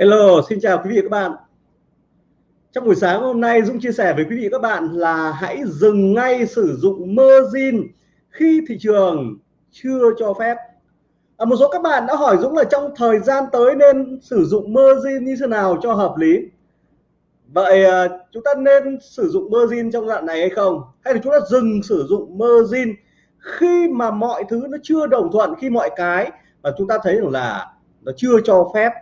Hello, xin chào quý vị và các bạn. Trong buổi sáng hôm nay Dũng chia sẻ với quý vị và các bạn là hãy dừng ngay sử dụng margin khi thị trường chưa cho phép. À, một số các bạn đã hỏi Dũng là trong thời gian tới nên sử dụng margin như thế nào cho hợp lý. Vậy à, chúng ta nên sử dụng margin trong đoạn này hay không? Hay là chúng ta dừng sử dụng margin khi mà mọi thứ nó chưa đồng thuận khi mọi cái mà chúng ta thấy rằng là nó chưa cho phép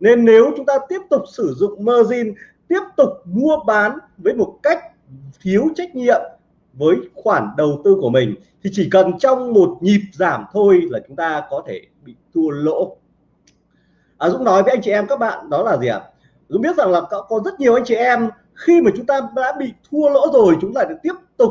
nên nếu chúng ta tiếp tục sử dụng margin tiếp tục mua bán với một cách thiếu trách nhiệm với khoản đầu tư của mình thì chỉ cần trong một nhịp giảm thôi là chúng ta có thể bị thua lỗ à, Dũng nói với anh chị em các bạn đó là gì ạ à? Dũng biết rằng là có, có rất nhiều anh chị em khi mà chúng ta đã bị thua lỗ rồi chúng ta lại tiếp tục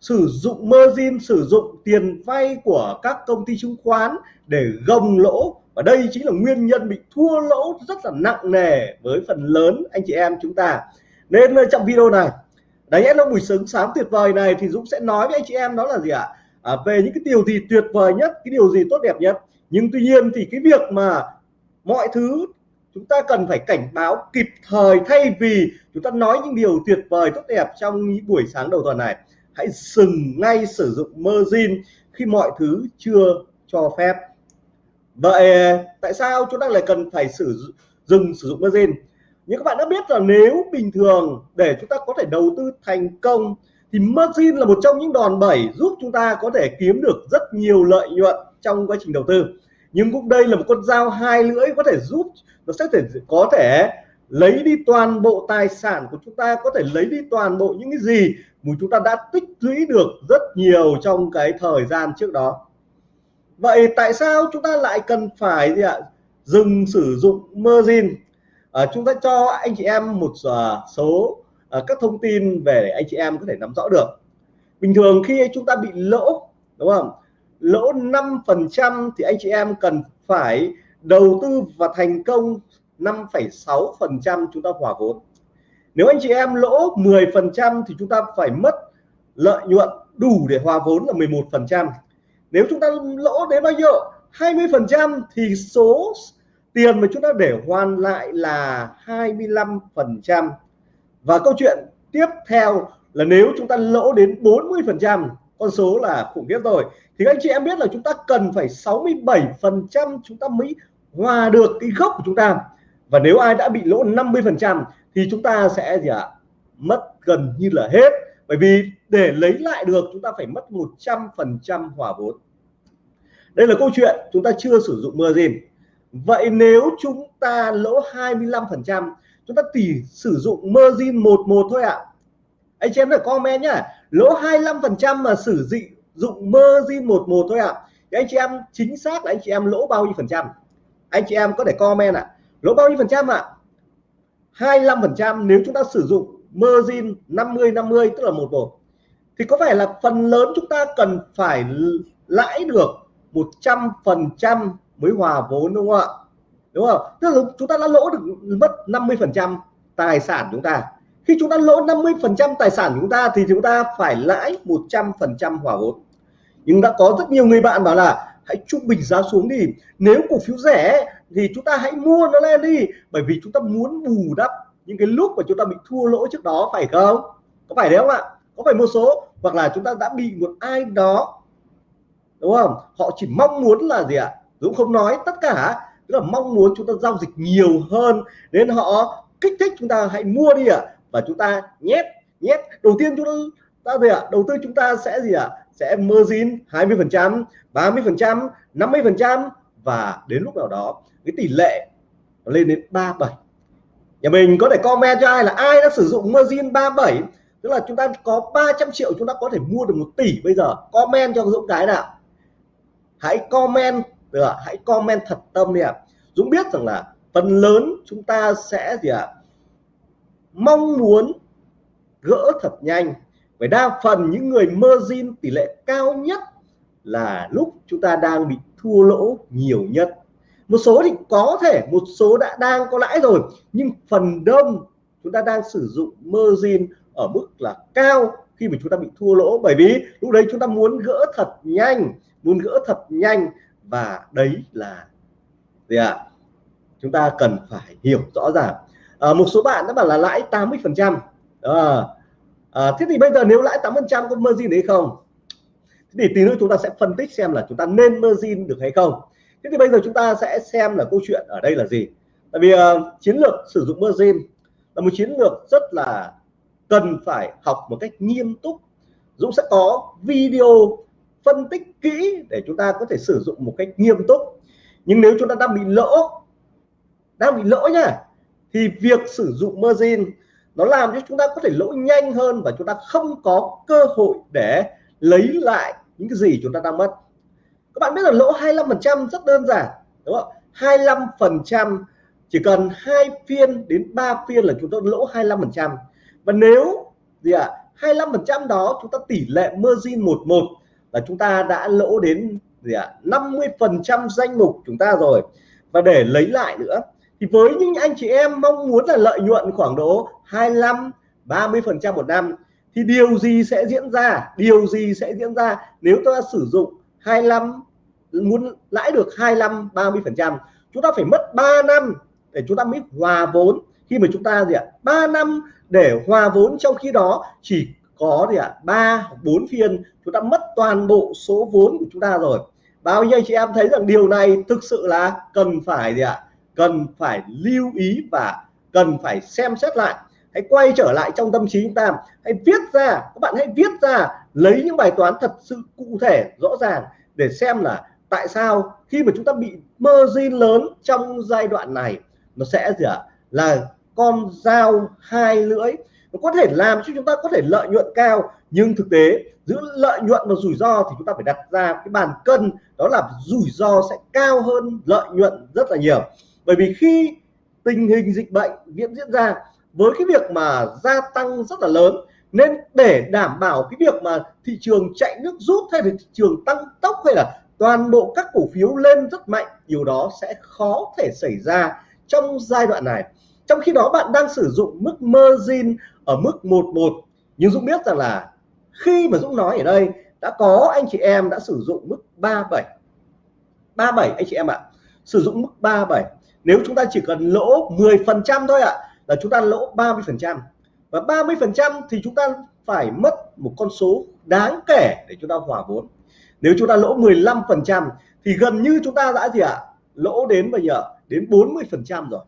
sử dụng margin sử dụng tiền vay của các công ty chứng khoán để gồng lỗ. Và đây chính là nguyên nhân bị thua lỗ rất là nặng nề với phần lớn anh chị em chúng ta. Nên ờ, trong video này đấy nó buổi sáng sáng tuyệt vời này thì Dũng sẽ nói với anh chị em đó là gì ạ? À? về những cái điều gì tuyệt vời nhất, cái điều gì tốt đẹp nhất. Nhưng tuy nhiên thì cái việc mà mọi thứ chúng ta cần phải cảnh báo kịp thời thay vì chúng ta nói những điều tuyệt vời, tốt đẹp trong những buổi sáng đầu tuần này hãy dừng ngay sử dụng margin khi mọi thứ chưa cho phép. Vậy, tại sao chúng ta lại cần phải sử dừng sử dụng margin? Như các bạn đã biết là nếu bình thường để chúng ta có thể đầu tư thành công, thì margin là một trong những đòn bẩy giúp chúng ta có thể kiếm được rất nhiều lợi nhuận trong quá trình đầu tư. Nhưng cũng đây là một con dao hai lưỡi có thể giúp, nó sẽ thể, có thể lấy đi toàn bộ tài sản của chúng ta, có thể lấy đi toàn bộ những cái gì mà chúng ta đã tích lũy được rất nhiều trong cái thời gian trước đó. Vậy tại sao chúng ta lại cần phải gì ạ? Dừng sử dụng margin? À, chúng ta cho anh chị em một uh, số uh, các thông tin về để anh chị em có thể nắm rõ được. Bình thường khi chúng ta bị lỗ đúng không? Lỗ 5 phần trăm thì anh chị em cần phải đầu tư và thành công 5,6 phần trăm chúng ta hòa vốn nếu anh chị em lỗ 10% thì chúng ta phải mất lợi nhuận đủ để hòa vốn là 11% nếu chúng ta lỗ đến bao nhiêu? 20% thì số tiền mà chúng ta để hoàn lại là 25% và câu chuyện tiếp theo là nếu chúng ta lỗ đến 40% con số là khủng khiếp rồi, thì anh chị em biết là chúng ta cần phải 67% chúng ta mới hòa được cái gốc của chúng ta và nếu ai đã bị lỗ 50 phần trăm thì chúng ta sẽ gì ạ à? mất gần như là hết bởi vì để lấy lại được, chúng ta phải mất 100 phần trăm hòa vốn đây là câu chuyện chúng ta chưa sử dụng margin vậy nếu chúng ta lỗ 25 phần trăm, chúng ta chỉ sử dụng margin một một thôi ạ à. anh chị em phải comment nhá lỗ 25 phần trăm mà sử dụng margin một một thôi ạ à. thì anh chị em, chính xác là anh chị em lỗ bao nhiêu phần trăm anh chị em có thể comment ạ à lỗ bao nhiêu phần trăm ạ? à? 25 phần trăm nếu chúng ta sử dụng margin 50 50 tức là một một. Thì có phải là phần lớn chúng ta cần phải lãi được 100 phần trăm mới hòa vốn đúng không ạ? Đúng không? Tức là chúng ta đã lỗ được mất 50 phần trăm tài sản chúng ta. Khi chúng ta lỗ 50 phần trăm tài sản chúng ta thì chúng ta phải lãi 100 phần trăm hòa vốn. Nhưng đã có rất nhiều người bạn bảo là, hãy trung bình giá xuống đi. Nếu cổ phiếu rẻ thì chúng ta hãy mua nó lên đi, bởi vì chúng ta muốn bù đắp những cái lúc mà chúng ta bị thua lỗ trước đó, phải không? Có phải đấy không ạ? Có phải một số, hoặc là chúng ta đã bị một ai đó, đúng không? Họ chỉ mong muốn là gì ạ? Dũng không nói, tất cả, tức là mong muốn chúng ta giao dịch nhiều hơn, nên họ kích thích chúng ta, hãy mua đi ạ. Và chúng ta nhét nhét. Đầu tiên chúng ta gì ạ? Đầu tư chúng ta sẽ gì ạ? Sẽ margin 20 phần trăm 30 phần trăm 50 phần trăm và đến lúc nào đó, cái tỷ lệ lên đến 37 nhà mình có thể comment cho ai là ai đã sử dụng margin 37 tức là chúng ta có 300 triệu chúng ta có thể mua được một tỷ bây giờ. Comment cho Dũng cái nào. Hãy comment được hãy comment thật tâm đi ạ. Dũng biết rằng là phần lớn chúng ta sẽ gì ạ? Mong muốn gỡ thật nhanh. Bởi đa phần những người margin tỷ lệ cao nhất là lúc chúng ta đang bị thua lỗ nhiều nhất. Một số thì có thể một số đã đang có lãi rồi nhưng phần đông chúng ta đang sử dụng margin ở mức là cao khi mà chúng ta bị thua lỗ. Bởi vì lúc đấy chúng ta muốn gỡ thật nhanh muốn gỡ thật nhanh và đấy là gì ạ? À? chúng ta cần phải hiểu rõ ràng. À, một số bạn đã bảo là lãi 80 phần trăm. À, à, thế thì bây giờ nếu lãi 8 phần trăm có margin đấy không? Thế thì tí nữa chúng ta sẽ phân tích xem là chúng ta nên margin được hay không. Thế thì bây giờ chúng ta sẽ xem là câu chuyện ở đây là gì. Tại vì uh, chiến lược sử dụng margin là một chiến lược rất là cần phải học một cách nghiêm túc. Dũng sẽ có video phân tích kỹ để chúng ta có thể sử dụng một cách nghiêm túc. Nhưng nếu chúng ta đang bị lỗ đang bị lỗ nha, thì việc sử dụng margin nó làm cho chúng ta có thể lỗ nhanh hơn và chúng ta không có cơ hội để lấy lại những cái gì chúng ta đang mất. Các bạn biết là lỗ 25% rất đơn giản đúng không? 25% chỉ cần hai phiên đến 3 phiên là chúng ta lỗ 25% và nếu gì ạ? à, 25% đó chúng ta tỷ lệ margin 11 là chúng ta đã lỗ đến gì ạ? à, 50% danh mục chúng ta rồi. Và để lấy lại nữa thì với những anh chị em mong muốn là lợi nhuận khoảng độ 25 30 phần trăm một năm thì điều gì sẽ diễn ra? Điều gì sẽ diễn ra nếu ta sử dụng 25 muốn lãi được 25 30 phần trăm? Chúng ta phải mất 3 năm để chúng ta mới hòa vốn. Khi mà chúng ta gì ạ? 3 năm để hòa vốn, trong khi đó chỉ có gì ạ? ba bốn phiên chúng ta mất toàn bộ số vốn của chúng ta rồi. Bao nhiêu chị em thấy rằng điều này thực sự là cần phải gì ạ? Cần phải lưu ý và cần phải xem xét lại hãy quay trở lại trong tâm trí chúng ta. Hãy viết ra, các bạn hãy viết ra, lấy những bài toán thật sự cụ thể, rõ ràng để xem là tại sao khi mà chúng ta bị margin lớn trong giai đoạn này, nó sẽ gì ạ? Là con dao hai lưỡi. Nó có thể làm cho chúng ta có thể lợi nhuận cao, nhưng thực tế giữa lợi nhuận và rủi ro thì chúng ta phải đặt ra cái bàn cân, đó là rủi ro sẽ cao hơn lợi nhuận rất là nhiều. Bởi vì khi tình hình dịch bệnh diễn diễn ra với cái việc mà gia tăng rất là lớn, nên để đảm bảo cái việc mà thị trường chạy nước rút hay là thị trường tăng tốc hay là toàn bộ các cổ phiếu lên rất mạnh, điều đó sẽ khó thể xảy ra trong giai đoạn này. Trong khi đó, bạn đang sử dụng mức margin ở mức 11 nhưng Dũng biết rằng là khi mà Dũng nói ở đây, đã có anh chị em đã sử dụng mức 37 37 anh chị em ạ. Sử dụng mức 37 nếu chúng ta chỉ cần lỗ 10 phần trăm thôi ạ là chúng ta lỗ 30 phần trăm. Và 30 phần trăm thì chúng ta phải mất một con số đáng kể để chúng ta hòa vốn. Nếu chúng ta lỗ 15 phần trăm thì gần như chúng ta đã gì ạ? Lỗ đến bây giờ đến 40 phần trăm rồi.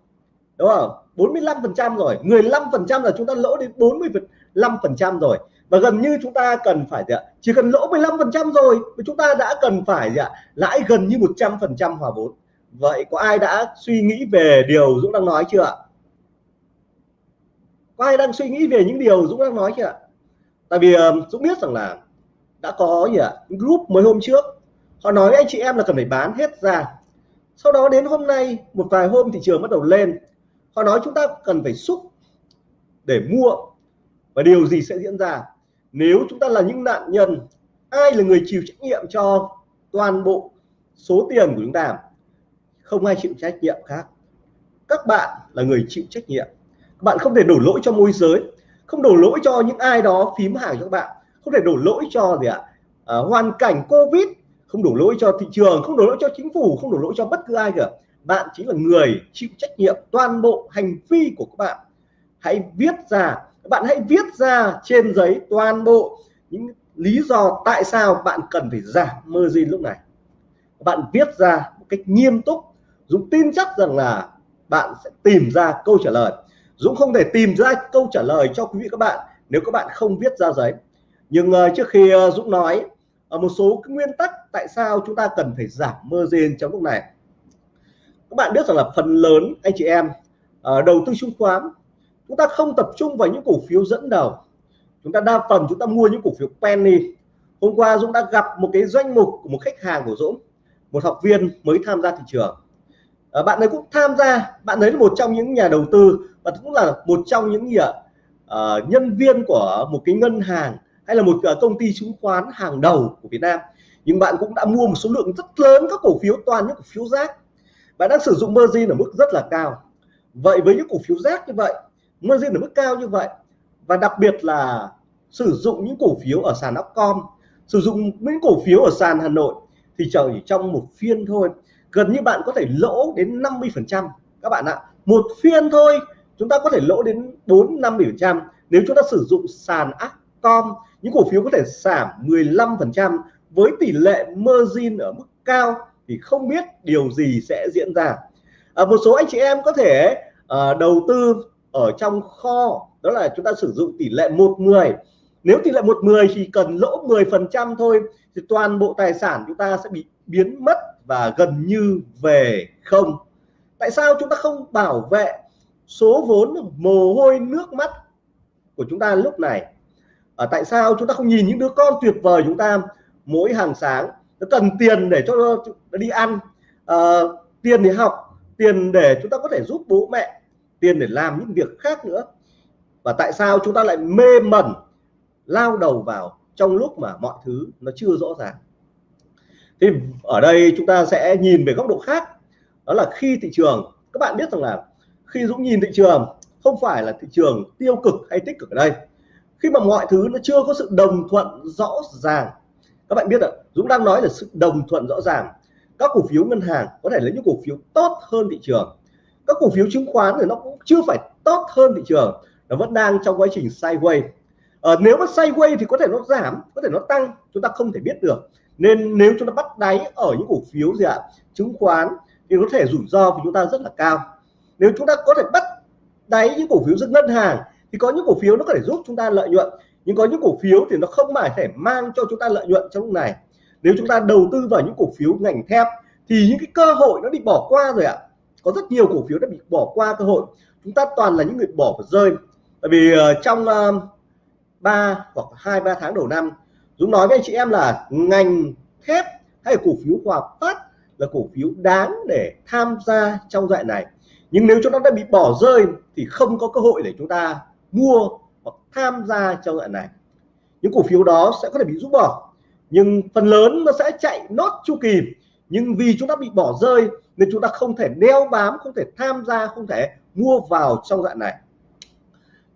Đúng không? 45 phần trăm rồi. 15 phần trăm là chúng ta lỗ đến 45 phần trăm rồi. Và gần như chúng ta cần phải gì ạ? Chỉ cần lỗ 15 phần trăm rồi chúng ta đã cần phải gì ạ? Lãi gần như 100 phần trăm hòa vốn. Vậy có ai đã suy nghĩ về điều Dũng đang nói chưa ạ? Có ai đang suy nghĩ về những điều Dũng đang nói chưa ạ? Tại vì uh, Dũng biết rằng là đã có gì ạ? Group mới hôm trước. Họ nói anh chị em là cần phải bán hết ra. Sau đó đến hôm nay một vài hôm thị trường bắt đầu lên. Họ nói chúng ta cần phải xúc để mua. Và điều gì sẽ diễn ra? Nếu chúng ta là những nạn nhân ai là người chịu trách nhiệm cho toàn bộ số tiền của chúng ta? Không ai chịu trách nhiệm khác. Các bạn là người chịu trách nhiệm bạn không thể đổ lỗi cho môi giới không đổ lỗi cho những ai đó phím hàng cho các bạn không thể đổ lỗi cho gì ạ? À, hoàn cảnh covid không đổ lỗi cho thị trường không đổ lỗi cho chính phủ không đổ lỗi cho bất cứ ai cả. Bạn chính là người chịu trách nhiệm toàn bộ hành vi của các bạn. Hãy viết ra bạn hãy viết ra trên giấy toàn bộ những lý do tại sao bạn cần phải giảm margin lúc này. Bạn viết ra một cách nghiêm túc Dũng tin chắc rằng là bạn sẽ tìm ra câu trả lời. Dũng không thể tìm ra câu trả lời cho quý vị các bạn nếu các bạn không viết ra giấy. Nhưng uh, trước khi uh, Dũng nói ở một số cái nguyên tắc tại sao chúng ta cần phải giảm margin trong lúc này. Các bạn biết rằng là phần lớn anh chị em uh, đầu tư chứng khoán chúng ta không tập trung vào những cổ phiếu dẫn đầu. Chúng ta đa phần chúng ta mua những cổ phiếu penny. Hôm qua Dũng đã gặp một cái danh mục của một khách hàng của Dũng một học viên mới tham gia thị trường à, bạn ấy cũng tham gia bạn ấy là một trong những nhà đầu tư và cũng là một trong những gì ạ? À, nhân viên của một cái ngân hàng hay là một ờ, công ty chứng khoán hàng đầu của Việt Nam. Nhưng bạn cũng đã mua một số lượng rất lớn các cổ phiếu toàn những cổ phiếu rác. Bạn đang sử dụng margin ở mức rất là cao. Vậy với những cổ phiếu rác như vậy margin ở mức cao như vậy và đặc biệt là sử dụng những cổ phiếu ở sàn Upcom sử dụng những cổ phiếu ở sàn Hà Nội thì chỉ trong một phiên thôi gần như bạn có thể lỗ đến 50 phần trăm. Các bạn ạ một phiên thôi chúng ta có thể lỗ đến 4 50 phần trăm. Nếu chúng ta sử dụng sàn Upcom những cổ phiếu có thể giảm 15 phần trăm với tỷ lệ margin ở mức cao thì không biết điều gì sẽ diễn ra. À, một số anh chị em có thể à, đầu tư ở trong kho đó là chúng ta sử dụng tỷ lệ 110 nếu tỷ lệ 110 chỉ cần lỗ 10 phần trăm thôi thì toàn bộ tài sản chúng ta sẽ bị biến mất và gần như về không. Tại sao chúng ta không bảo vệ số vốn mồ hôi nước mắt của chúng ta lúc này? À, tại sao chúng ta không nhìn những đứa con tuyệt vời chúng ta mỗi hàng sáng? Nó cần tiền để cho nó đi ăn à, tiền để học tiền để chúng ta có thể giúp bố mẹ tiền để làm những việc khác nữa. Và tại sao chúng ta lại mê mẩn lao đầu vào trong lúc mà mọi thứ nó chưa rõ ràng? Thì ở đây chúng ta sẽ nhìn về góc độ khác. Đó là khi thị trường các bạn biết rằng là khi Dũng nhìn thị trường không phải là thị trường tiêu cực hay tích cực ở đây. Khi mà mọi thứ nó chưa có sự đồng thuận rõ ràng. Các bạn biết ạ Dũng đang nói là sự đồng thuận rõ ràng. Các cổ phiếu ngân hàng có thể lấy những cổ phiếu tốt hơn thị trường. Các cổ phiếu chứng khoán thì nó cũng chưa phải tốt hơn thị trường. Nó vẫn đang trong quá trình sideways. À, nếu mà sideways thì có thể nó giảm có thể nó tăng. Chúng ta không thể biết được nên nếu chúng ta bắt đáy ở những cổ phiếu gì ạ chứng khoán thì có thể rủi ro của chúng ta rất là cao. Nếu chúng ta có thể bắt đáy những cổ phiếu rất ngân hàng thì có những cổ phiếu nó có thể giúp chúng ta lợi nhuận nhưng có những cổ phiếu thì nó không phải thể mang cho chúng ta lợi nhuận trong lúc này. Nếu chúng ta đầu tư vào những cổ phiếu ngành thép thì những cái cơ hội nó bị bỏ qua rồi ạ. Có rất nhiều cổ phiếu đã bị bỏ qua cơ hội. Chúng ta toàn là những người bỏ và rơi. Bởi vì uh, trong uh, 3 hoặc hai ba tháng đầu năm Dũng nói với anh chị em, là ngành thép hay cổ phiếu Hòa Phát là cổ phiếu đáng để tham gia trong đoạn này. Nhưng nếu chúng ta đã bị bỏ rơi thì không có cơ hội để chúng ta mua hoặc tham gia trong đoạn này. Những cổ phiếu đó sẽ có thể bị rút bỏ, nhưng phần lớn nó sẽ chạy nốt chu kỳ. Nhưng vì chúng ta bị bỏ rơi nên chúng ta không thể đeo bám, không thể tham gia, không thể mua vào trong dạng này.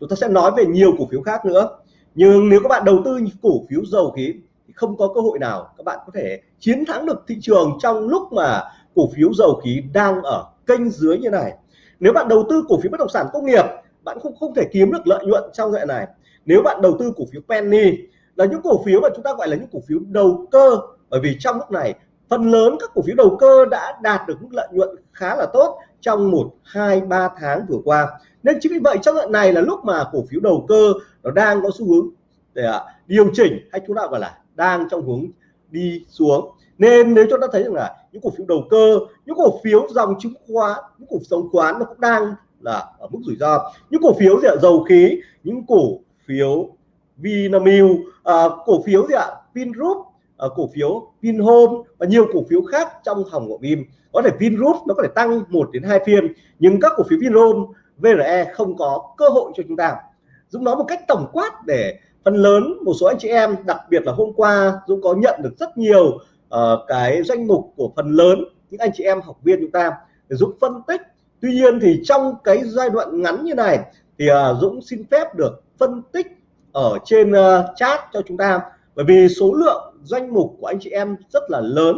Chúng ta sẽ nói về nhiều cổ phiếu khác nữa nhưng nếu các bạn đầu tư cổ phiếu dầu khí thì không có cơ hội nào các bạn có thể chiến thắng được thị trường trong lúc mà cổ phiếu dầu khí đang ở kênh dưới như này. Nếu bạn đầu tư cổ phiếu bất động sản công nghiệp, bạn không không thể kiếm được lợi nhuận trong đoạn này. Nếu bạn đầu tư cổ phiếu penny là những cổ phiếu mà chúng ta gọi là những cổ phiếu đầu cơ, bởi vì trong lúc này phần lớn các cổ phiếu đầu cơ đã đạt được mức lợi nhuận khá là tốt trong một, hai, ba tháng vừa qua nên chính vì vậy trong đoạn này là lúc mà cổ phiếu đầu cơ nó đang có xu hướng để điều chỉnh hay chúng ta gọi là đang trong hướng đi xuống. Nên nếu chúng ta thấy rằng là những cổ phiếu đầu cơ những cổ phiếu dòng chứng khoán những cổ phiếu khoán nó cũng đang là ở mức rủi ro. Những cổ phiếu gì ạ dầu khí những cổ phiếu Vinamilk à, cổ phiếu gì ạ Vingroup à, cổ phiếu Vinhome và nhiều cổ phiếu khác trong hòng của Vim. Có thể Vingroup nó có thể tăng 1 đến 2 phiên nhưng các cổ phiếu Vinhome VRE không có cơ hội cho chúng ta. Dũng nói một cách tổng quát để phần lớn một số anh chị em đặc biệt là hôm qua Dũng có nhận được rất nhiều uh, cái danh mục của phần lớn những anh chị em học viên chúng ta để Dũng phân tích. Tuy nhiên thì trong cái giai đoạn ngắn như này thì uh, Dũng xin phép được phân tích ở trên uh, chat cho chúng ta. Bởi vì số lượng danh mục của anh chị em rất là lớn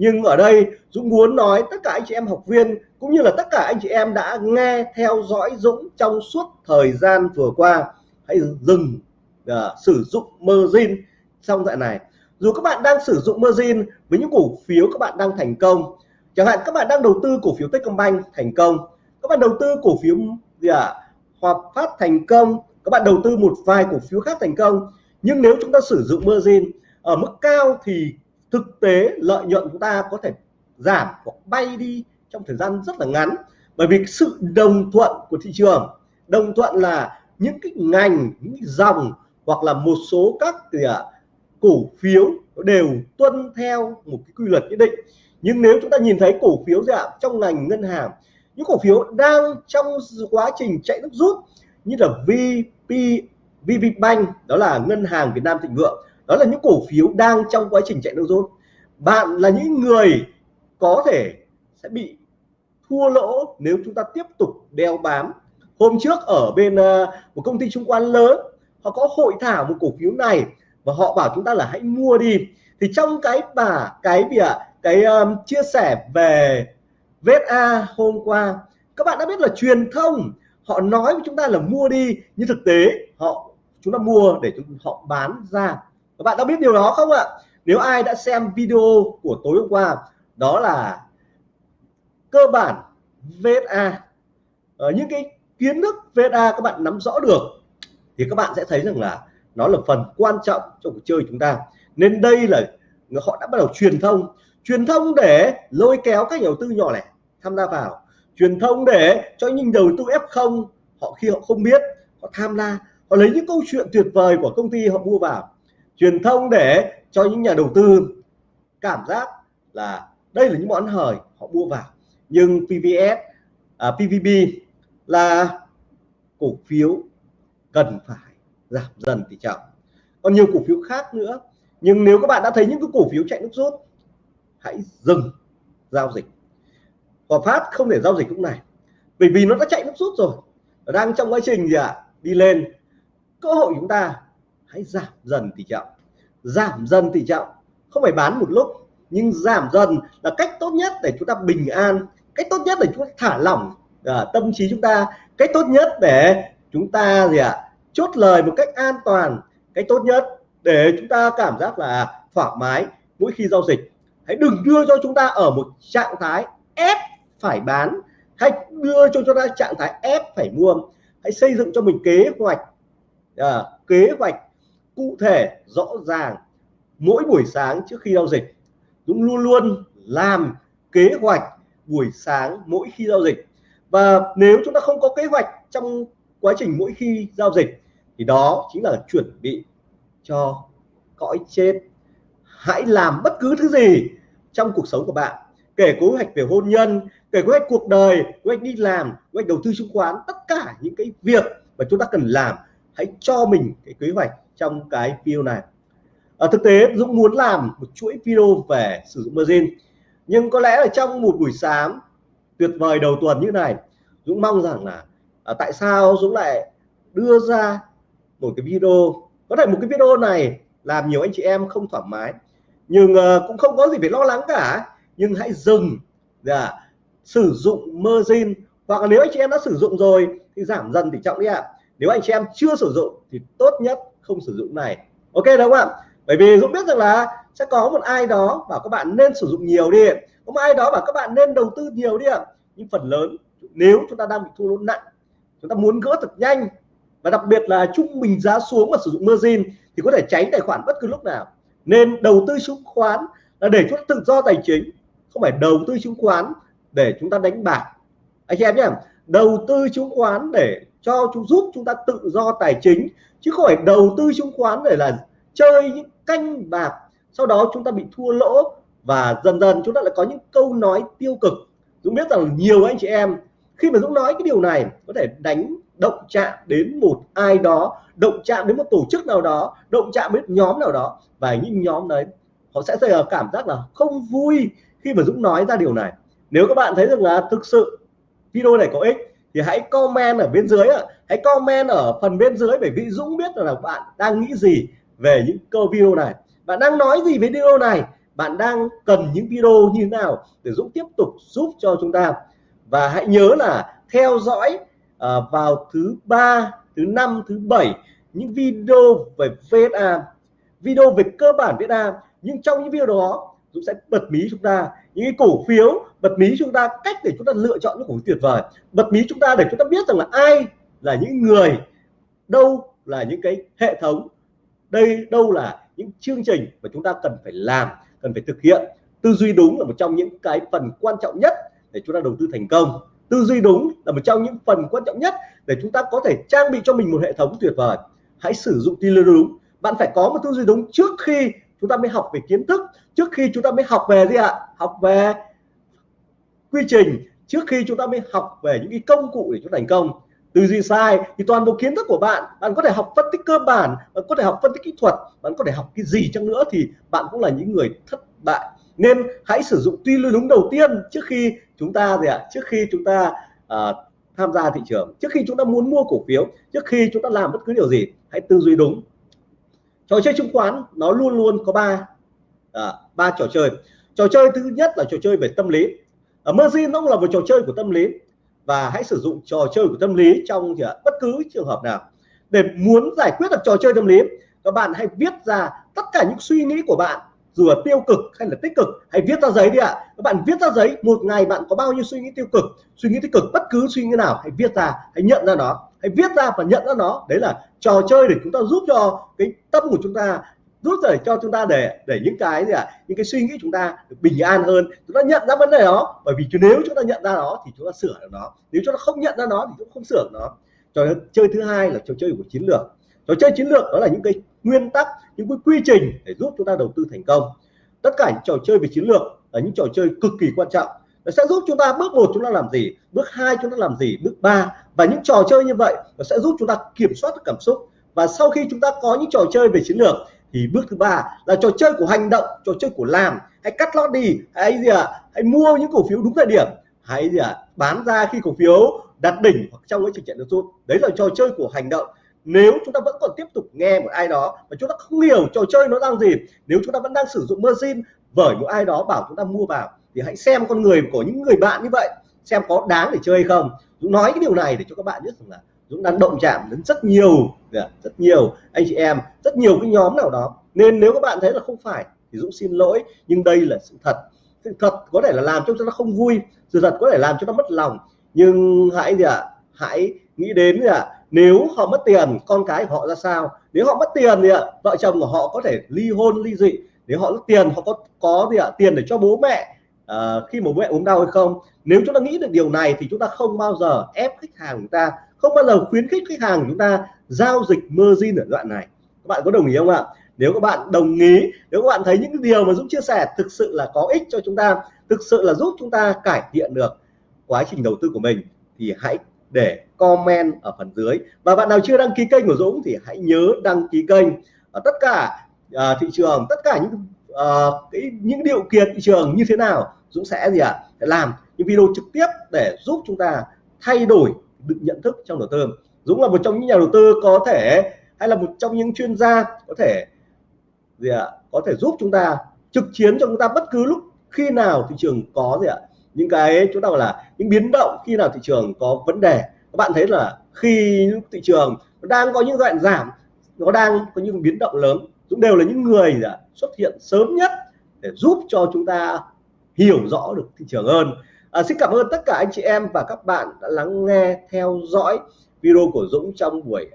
nhưng ở đây Dũng muốn nói tất cả anh chị em học viên cũng như là tất cả anh chị em đã nghe theo dõi Dũng trong suốt thời gian vừa qua hãy dừng uh, sử dụng margin trong dạy này dù các bạn đang sử dụng margin với những cổ phiếu các bạn đang thành công chẳng hạn các bạn đang đầu tư cổ phiếu Techcombank thành công các bạn đầu tư cổ phiếu gì ạ à? Hòa Phát thành công các bạn đầu tư một vài cổ phiếu khác thành công nhưng nếu chúng ta sử dụng margin ở mức cao thì thực tế lợi nhuận chúng ta có thể giảm hoặc bay đi trong thời gian rất là ngắn. Bởi vì sự đồng thuận của thị trường đồng thuận là những cái ngành những cái dòng hoặc là một số các gì à, cổ phiếu đều tuân theo một cái quy luật nhất định. Nhưng nếu chúng ta nhìn thấy cổ phiếu giảm trong ngành ngân hàng những cổ phiếu đang trong quá trình chạy nước rút như là VP VPBank đó là ngân hàng Việt Nam Thịnh Vượng đó là những cổ phiếu đang trong quá trình chạy nước rút bạn là những người có thể sẽ bị thua lỗ nếu chúng ta tiếp tục đeo bám. Hôm trước ở bên ờ, một công ty chứng khoán lớn họ có hội thảo một cổ phiếu này và họ bảo chúng ta là hãy mua đi. Thì trong cái bà cái gì ạ? Cái um, chia sẻ về VSA hôm qua các bạn đã biết là truyền thông họ nói với chúng ta là mua đi nhưng thực tế họ chúng ta mua để chúng họ bán ra các bạn đã biết điều đó không ạ? Nếu ai đã xem video của tối hôm qua, đó là cơ bản VSA ở ờ, những cái kiến thức VSA các bạn nắm rõ được, thì các bạn sẽ thấy rằng là nó là phần quan trọng trong cuộc chơi chúng ta. Nên đây là họ đã bắt đầu truyền thông. Truyền thông để lôi kéo các nhà đầu tư nhỏ lẻ tham gia vào. Truyền thông để cho những đầu tư F0 họ khi họ không biết, họ tham gia họ lấy những câu chuyện tuyệt vời của công ty họ mua vào truyền thông để cho những nhà đầu tư cảm giác là đây là những món hời họ mua vào. Nhưng PVS à, PVB là cổ phiếu cần phải giảm dần tỷ trọng. Còn nhiều cổ phiếu khác nữa. Nhưng nếu các bạn đã thấy những cái cổ phiếu chạy nước rút hãy dừng giao dịch. Hòa Phát không thể giao dịch lúc này bởi vì nó đã chạy nước rút rồi. Nó đang trong quá trình gì ạ? À? đi lên. Cơ hội chúng ta hãy giảm dần tỷ trọng. Giảm dần tỷ trọng. Không phải bán một lúc nhưng giảm dần là cách tốt nhất để chúng ta bình an cách tốt nhất để chúng ta thả lỏng à, tâm trí chúng ta cách tốt nhất để chúng ta gì ạ à, chốt lời một cách an toàn. Cách tốt nhất để chúng ta cảm giác là thoải mái mỗi khi giao dịch. Hãy đừng đưa cho chúng ta ở một trạng thái ép phải bán hãy đưa cho chúng ta trạng thái ép phải mua. Hãy xây dựng cho mình kế hoạch à, kế hoạch cụ thể, rõ ràng, mỗi buổi sáng trước khi giao dịch Dũng luôn luôn làm kế hoạch buổi sáng mỗi khi giao dịch. Và nếu chúng ta không có kế hoạch trong quá trình mỗi khi giao dịch, thì đó chính là chuẩn bị cho cõi chết. Hãy làm bất cứ thứ gì trong cuộc sống của bạn, kể kế hoạch về hôn nhân, kể kế hoạch cuộc đời, kế hoạch đi làm, kế hoạch đầu tư chứng khoán, tất cả những cái việc mà chúng ta cần làm, hãy cho mình cái kế hoạch trong cái video này. Ở thực tế Dũng muốn làm một chuỗi video về sử dụng margin nhưng có lẽ là trong một buổi sáng tuyệt vời đầu tuần như này Dũng mong rằng là à, tại sao Dũng lại đưa ra một cái video? Có thể một cái video này làm nhiều anh chị em không thoải mái nhưng uh, cũng không có gì phải lo lắng cả. Nhưng hãy dừng dạ, sử dụng margin. Hoặc là nếu anh chị em đã sử dụng rồi thì giảm dần tỷ trọng đi ạ. À. nếu anh chị em chưa sử dụng thì tốt nhất không sử dụng này. Ok đúng không ạ bởi vì Dũng biết rằng là sẽ có một ai đó bảo các bạn nên sử dụng nhiều đi. Có một ai đó bảo các bạn nên đầu tư nhiều đi ạ. Nhưng phần lớn, nếu chúng ta đang bị thua lỗ nặng, chúng ta muốn gỡ thật nhanh, và đặc biệt là trung bình giá xuống và sử dụng margin, thì có thể tránh tài khoản bất cứ lúc nào. Nên đầu tư chứng khoán là để chúng ta tự do tài chính, không phải đầu tư chứng khoán để chúng ta đánh bạc. Anh chị em nhé, đầu tư chứng khoán để cho chúng giúp chúng ta tự do tài chính chứ không phải đầu tư chứng khoán để là chơi những canh bạc, sau đó chúng ta bị thua lỗ và dần dần chúng ta lại có những câu nói tiêu cực. Dũng biết rằng nhiều anh chị em, khi mà Dũng nói cái điều này, có thể đánh động chạm đến một ai đó, động chạm đến một tổ chức nào đó, động chạm đến nhóm nào đó, và những nhóm đấy, họ sẽ cảm giác là không vui khi mà Dũng nói ra điều này. Nếu các bạn thấy rằng là thực sự video này có ích thì hãy comment ở bên dưới hãy comment ở phần bên dưới để vì Dũng biết là bạn đang nghĩ gì về những câu video này. Bạn đang nói gì với video này? Bạn đang cần những video như thế nào để Dũng tiếp tục giúp cho chúng ta? Và hãy nhớ là theo dõi uh, vào thứ ba thứ năm thứ bảy những video về VSA video về cơ bản VSA nhưng trong những video đó Dũng sẽ bật mí chúng ta. Những cái cổ phiếu bật mí chúng ta, cách để chúng ta lựa chọn những cổ phiếu tuyệt vời. Bật mí chúng ta để chúng ta biết rằng là ai là những người, đâu là những cái hệ thống, đây, đâu là những chương trình mà chúng ta cần phải làm, cần phải thực hiện. Tư duy đúng là một trong những cái phần quan trọng nhất để chúng ta đầu tư thành công. Tư duy đúng là một trong những phần quan trọng nhất để chúng ta có thể trang bị cho mình một hệ thống tuyệt vời. Hãy sử dụng tư duy đúng. Bạn phải có một tư duy đúng trước khi chúng ta mới học về kiến thức trước khi chúng ta mới học về gì ạ? Học về quy trình trước khi chúng ta mới học về những cái công cụ để chúng thành công. Tư duy sai thì toàn bộ kiến thức của bạn bạn có thể học phân tích cơ bản bạn có thể học phân tích kỹ thuật bạn có thể học cái gì chăng nữa thì bạn cũng là những người thất bại. Nên hãy sử dụng tư duy đúng đầu tiên trước khi chúng ta gì ạ? Trước khi chúng ta uh, tham gia thị trường trước khi chúng ta muốn mua cổ phiếu trước khi chúng ta làm bất cứ điều gì hãy tư duy đúng. Trò chơi chứng khoán nó luôn luôn có ba ba trò chơi. Trò chơi thứ nhất là trò chơi về tâm lý. Ở margin nó cũng là một trò chơi của tâm lý. Và hãy sử dụng trò chơi của tâm lý trong thì bất cứ trường hợp nào. Để muốn giải quyết được trò chơi tâm lý, các bạn hãy viết ra tất cả những suy nghĩ của bạn, dù là tiêu cực hay là tích cực. Hãy viết ra giấy đi ạ. Các bạn viết ra giấy, một ngày bạn có bao nhiêu suy nghĩ tiêu cực, suy nghĩ tích cực, bất cứ suy nghĩ nào, hãy viết ra, hãy nhận ra nó. Hãy viết ra và nhận ra nó. Đấy là trò chơi để chúng ta giúp cho cái tâm của chúng ta rút để cho chúng ta để để những cái gì ạ à, những cái suy nghĩ chúng ta được bình an hơn chúng ta nhận ra vấn đề đó bởi vì nếu chúng ta nhận ra nó thì chúng ta sửa được nó nếu chúng ta không nhận ra nó thì cũng không sửa được nó trò chơi thứ hai là trò chơi của chiến lược trò chơi chiến lược đó là những cái nguyên tắc những cái quy trình để giúp chúng ta đầu tư thành công tất cả những trò chơi về chiến lược là những trò chơi cực kỳ quan trọng nó sẽ giúp chúng ta bước một chúng ta làm gì bước hai chúng ta làm gì bước ba và những trò chơi như vậy nó sẽ giúp chúng ta kiểm soát được cảm xúc và sau khi chúng ta có những trò chơi về chiến lược thì bước thứ ba là trò chơi của hành động, trò chơi của làm hãy cắt lót đi, hãy gì ạ à? hãy mua những cổ phiếu đúng thời điểm hãy gì ạ à? bán ra khi cổ phiếu đạt đỉnh hoặc trong cái trường chạy nước xuống đấy là trò chơi của hành động nếu chúng ta vẫn còn tiếp tục nghe một ai đó và chúng ta không hiểu trò chơi nó đang gì, nếu chúng ta vẫn đang sử dụng margin bởi một ai đó bảo chúng ta mua vào, thì hãy xem con người của những người bạn như vậy, xem có đáng để chơi hay không Dũng nói cái điều này để cho các bạn biết rằng là Dũng đang động chạm đến rất nhiều dạ, rất nhiều anh chị em rất nhiều cái nhóm nào đó. Nên nếu các bạn thấy là không phải thì Dũng xin lỗi nhưng đây là sự thật. Sự thật có thể là làm cho chúng ta không vui sự thật có thể làm cho nó mất lòng. Nhưng hãy gì ạ? À, hãy nghĩ đến gì ạ? À, nếu họ mất tiền con cái của họ ra sao? Nếu họ mất tiền thì ạ vợ chồng của họ có thể ly hôn ly dị. Nếu họ mất tiền họ có có gì ạ? Tiền để cho bố mẹ à, khi bố mẹ ốm đau hay không? Nếu chúng ta nghĩ được điều này thì chúng ta không bao giờ ép khách hàng chúng ta không bao giờ khuyến khích khách hàng chúng ta giao dịch margin ở đoạn này. Các bạn có đồng ý không ạ? Nếu các bạn đồng ý nếu các bạn thấy những điều mà Dũng chia sẻ thực sự là có ích cho chúng ta thực sự là giúp chúng ta cải thiện được quá trình đầu tư của mình thì hãy để comment ở phần dưới. Và bạn nào chưa đăng ký kênh của Dũng thì hãy nhớ đăng ký kênh. Ở tất cả uh, thị trường tất cả những uh, cái những điều kiện thị trường như thế nào Dũng sẽ gì ạ? À? làm những video trực tiếp để giúp chúng ta thay đổi được nhận thức trong đầu tư Dũng là một trong những nhà đầu tư có thể, hay là một trong những chuyên gia có thể gì ạ à? có thể giúp chúng ta, trực chiến cho chúng ta bất cứ lúc khi nào thị trường có gì ạ à? những cái chúng ta gọi là những biến động khi nào thị trường có vấn đề các bạn thấy là khi thị trường đang có những đoạn giảm, nó đang có những biến động lớn cũng đều là những người xuất hiện sớm nhất để giúp cho chúng ta hiểu rõ được thị trường hơn à, xin cảm ơn tất cả anh chị em và các bạn đã lắng nghe theo dõi video của Dũng trong buổi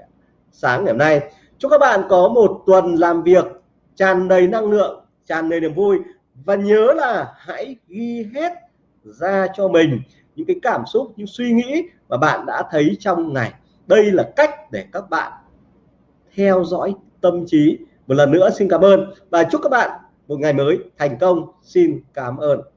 sáng ngày hôm nay. Chúc các bạn có một tuần làm việc tràn đầy năng lượng tràn đầy niềm vui và nhớ là hãy ghi hết ra cho mình những cái cảm xúc những suy nghĩ mà bạn đã thấy trong ngày. Đây là cách để các bạn theo dõi tâm trí. Một lần nữa xin cảm ơn và chúc các bạn một ngày mới thành công. Xin cảm ơn.